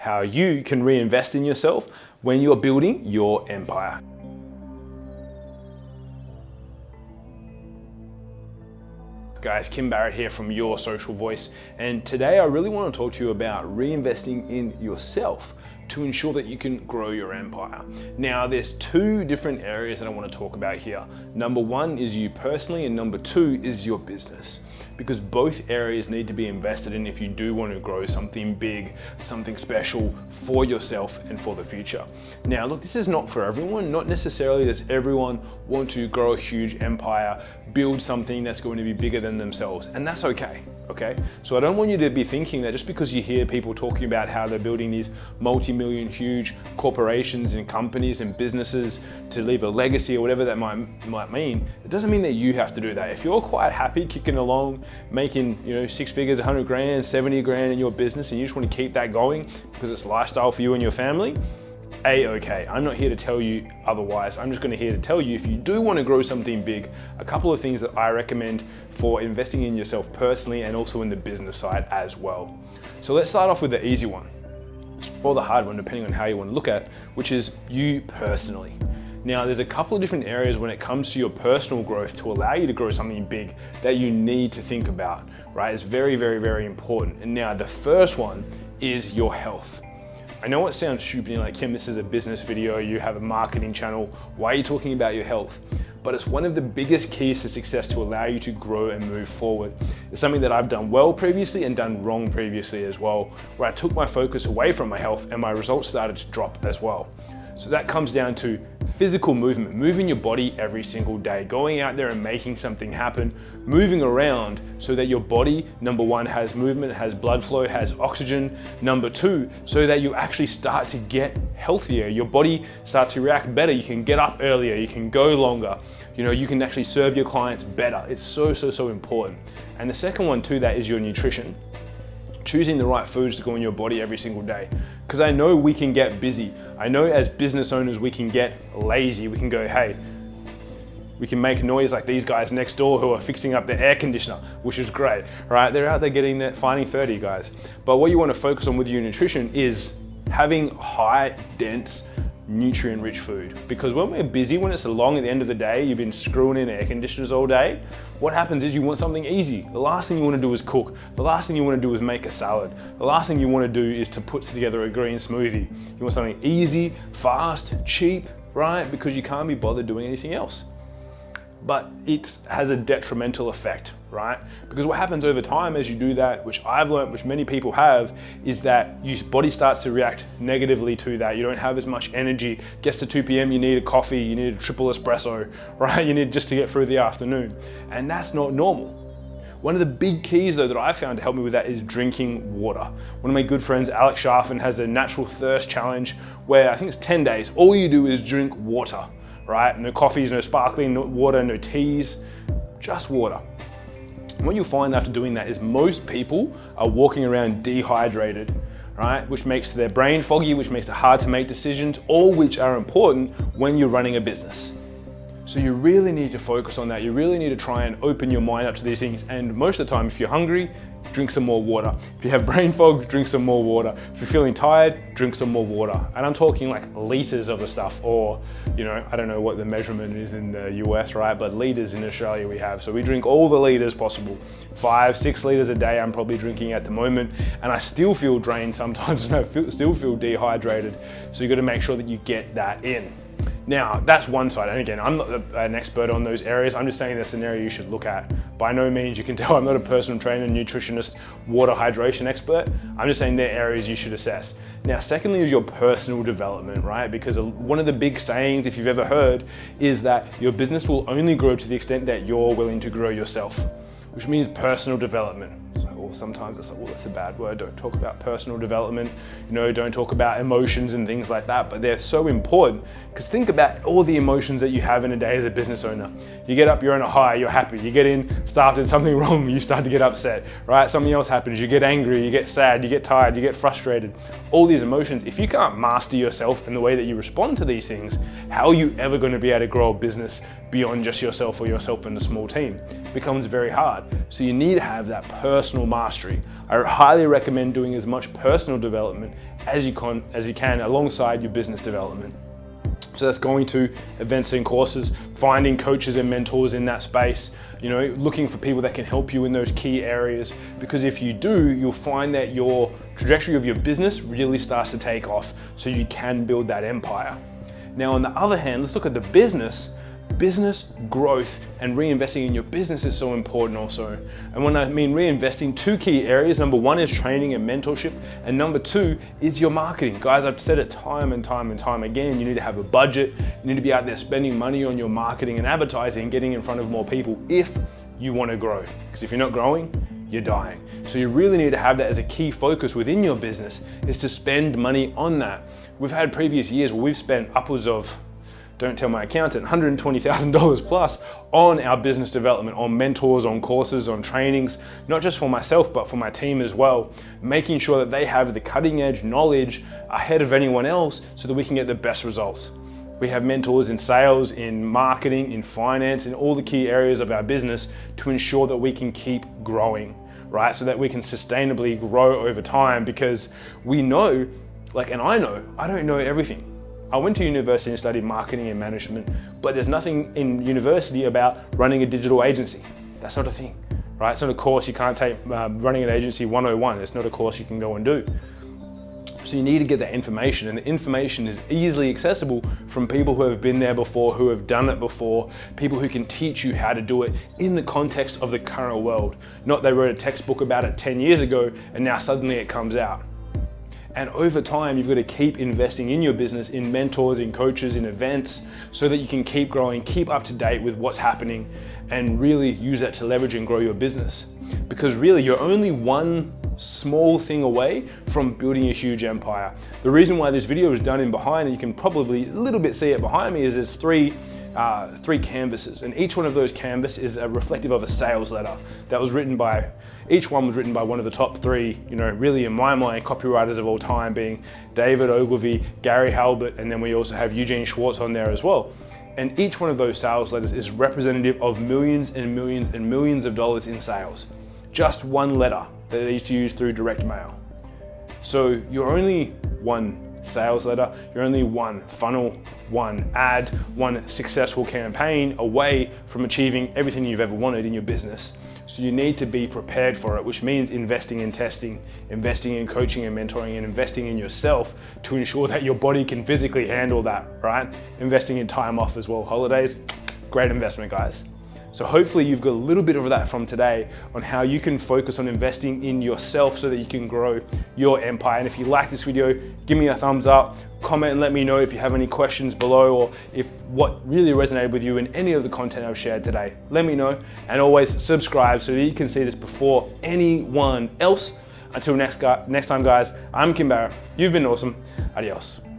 how you can reinvest in yourself when you're building your empire. Guys, Kim Barrett here from Your Social Voice, and today I really want to talk to you about reinvesting in yourself to ensure that you can grow your empire. Now, there's two different areas that I want to talk about here. Number one is you personally, and number two is your business because both areas need to be invested in if you do want to grow something big, something special for yourself and for the future. Now, look, this is not for everyone. Not necessarily does everyone want to grow a huge empire, build something that's going to be bigger than themselves, and that's okay okay? So I don't want you to be thinking that just because you hear people talking about how they're building these multi-million huge corporations and companies and businesses to leave a legacy or whatever that might, might mean, it doesn't mean that you have to do that. If you're quite happy kicking along, making you know six figures, 100 grand, 70 grand in your business and you just want to keep that going because it's lifestyle for you and your family, a-okay. I'm not here to tell you otherwise. I'm just gonna here to tell you if you do wanna grow something big, a couple of things that I recommend for investing in yourself personally and also in the business side as well. So let's start off with the easy one, or the hard one, depending on how you wanna look at, which is you personally. Now, there's a couple of different areas when it comes to your personal growth to allow you to grow something big that you need to think about, right? It's very, very, very important. And now the first one is your health. I know it sounds stupid, like, Kim, this is a business video, you have a marketing channel, why are you talking about your health? But it's one of the biggest keys to success to allow you to grow and move forward. It's something that I've done well previously and done wrong previously as well, where I took my focus away from my health and my results started to drop as well. So that comes down to physical movement, moving your body every single day, going out there and making something happen, moving around so that your body, number one, has movement, has blood flow, has oxygen. Number two, so that you actually start to get healthier. Your body starts to react better. You can get up earlier, you can go longer. You know, you can actually serve your clients better. It's so, so, so important. And the second one to that is your nutrition choosing the right foods to go in your body every single day. Because I know we can get busy. I know as business owners, we can get lazy. We can go, hey, we can make noise like these guys next door who are fixing up the air conditioner, which is great, right? They're out there getting that, finding 30 guys. But what you wanna focus on with your nutrition is having high, dense, nutrient rich food. Because when we're busy, when it's long at the end of the day, you've been screwing in air conditioners all day, what happens is you want something easy. The last thing you want to do is cook. The last thing you want to do is make a salad. The last thing you want to do is to put together a green smoothie. You want something easy, fast, cheap, right? Because you can't be bothered doing anything else but it has a detrimental effect, right? Because what happens over time as you do that, which I've learned, which many people have, is that your body starts to react negatively to that. You don't have as much energy. Gets to 2 p.m., you need a coffee, you need a triple espresso, right? You need just to get through the afternoon. And that's not normal. One of the big keys though that I found to help me with that is drinking water. One of my good friends, Alex Charfen, has a natural thirst challenge where I think it's 10 days. All you do is drink water right? No coffees, no sparkling no water, no teas, just water. what you'll find after doing that is most people are walking around dehydrated, right? Which makes their brain foggy, which makes it hard to make decisions, all which are important when you're running a business. So you really need to focus on that. You really need to try and open your mind up to these things. And most of the time, if you're hungry, drink some more water. If you have brain fog, drink some more water. If you're feeling tired, drink some more water. And I'm talking like liters of the stuff or, you know, I don't know what the measurement is in the US, right? But liters in Australia we have. So we drink all the liters possible. Five, six liters a day I'm probably drinking at the moment. And I still feel drained sometimes and I feel, still feel dehydrated. So you gotta make sure that you get that in. Now, that's one side. And again, I'm not an expert on those areas. I'm just saying that's an area you should look at. By no means, you can tell I'm not a personal trainer, nutritionist, water hydration expert. I'm just saying they're areas you should assess. Now, secondly is your personal development, right? Because one of the big sayings, if you've ever heard, is that your business will only grow to the extent that you're willing to grow yourself, which means personal development sometimes it's like, well, that's a bad word. Don't talk about personal development. You know, don't talk about emotions and things like that. But they're so important because think about all the emotions that you have in a day as a business owner. You get up, you're on a high, you're happy. You get in, started something wrong, you start to get upset, right? Something else happens, you get angry, you get sad, you get tired, you get frustrated. All these emotions, if you can't master yourself and the way that you respond to these things, how are you ever going to be able to grow a business beyond just yourself or yourself and a small team? It becomes very hard. So you need to have that personal mastery mastery. I highly recommend doing as much personal development as you can, as you can alongside your business development. So that's going to events and courses, finding coaches and mentors in that space, you know, looking for people that can help you in those key areas. Because if you do, you'll find that your trajectory of your business really starts to take off so you can build that empire. Now, on the other hand, let's look at the business business growth and reinvesting in your business is so important also. And when I mean reinvesting, two key areas. Number one is training and mentorship. And number two is your marketing. Guys, I've said it time and time and time again, you need to have a budget. You need to be out there spending money on your marketing and advertising, getting in front of more people if you want to grow. Because if you're not growing, you're dying. So you really need to have that as a key focus within your business is to spend money on that. We've had previous years where we've spent upwards of don't tell my accountant, $120,000 plus on our business development, on mentors, on courses, on trainings, not just for myself, but for my team as well, making sure that they have the cutting edge knowledge ahead of anyone else so that we can get the best results. We have mentors in sales, in marketing, in finance, in all the key areas of our business to ensure that we can keep growing, right? So that we can sustainably grow over time because we know, like, and I know, I don't know everything. I went to university and studied marketing and management, but there's nothing in university about running a digital agency. That's not a thing, right? It's not a course you can't take, uh, running an agency 101. It's not a course you can go and do. So you need to get that information and the information is easily accessible from people who have been there before, who have done it before, people who can teach you how to do it in the context of the current world. Not they wrote a textbook about it 10 years ago and now suddenly it comes out. And over time, you've got to keep investing in your business, in mentors, in coaches, in events, so that you can keep growing, keep up to date with what's happening, and really use that to leverage and grow your business. Because really, you're only one small thing away from building a huge empire. The reason why this video is done in behind, and you can probably a little bit see it behind me, is it's three uh, three canvases and each one of those canvas is a reflective of a sales letter that was written by each one was written by one of the top three you know really in my mind copywriters of all time being David Ogilvy Gary Halbert and then we also have Eugene Schwartz on there as well. And each one of those sales letters is representative of millions and millions and millions of dollars in sales. Just one letter that they used to use through direct mail. So you're only one sales letter, you're only one funnel, one ad, one successful campaign away from achieving everything you've ever wanted in your business. So you need to be prepared for it, which means investing in testing, investing in coaching and mentoring, and investing in yourself to ensure that your body can physically handle that, right? Investing in time off as well. Holidays, great investment, guys. So hopefully you've got a little bit of that from today on how you can focus on investing in yourself so that you can grow your empire. And if you like this video, give me a thumbs up, comment and let me know if you have any questions below or if what really resonated with you in any of the content I've shared today. Let me know and always subscribe so that you can see this before anyone else. Until next, next time guys, I'm Kim Barrett. You've been awesome. Adios.